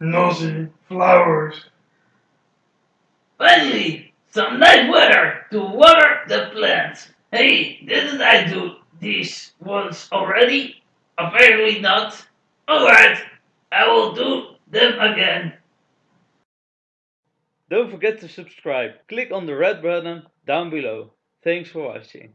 nosy flowers. Finally, some nice weather to water the plants. Hey, didn't I do this once already? Apparently not. Alright, I will do them again. Don't forget to subscribe. Click on the red button down below. Thanks for watching.